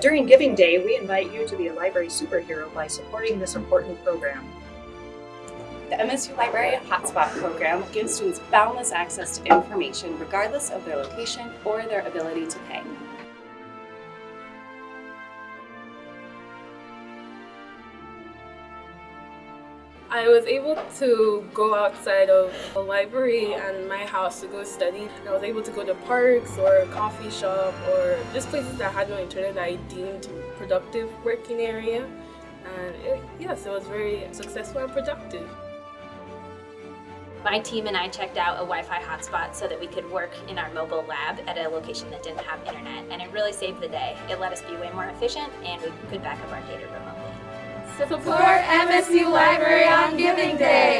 During Giving Day, we invite you to be a library superhero by supporting this important program. The MSU Library Hotspot program gives students boundless access to information regardless of their location or their ability to pay. I was able to go outside of the library and my house to go study. I was able to go to parks or coffee shop or just places that had no internet that I deemed productive working area. And it, yes, it was very successful and productive. My team and I checked out a Wi-Fi hotspot so that we could work in our mobile lab at a location that didn't have internet and it really saved the day. It let us be way more efficient and we could back up our data remotely. Support MSU Library on Giving Day!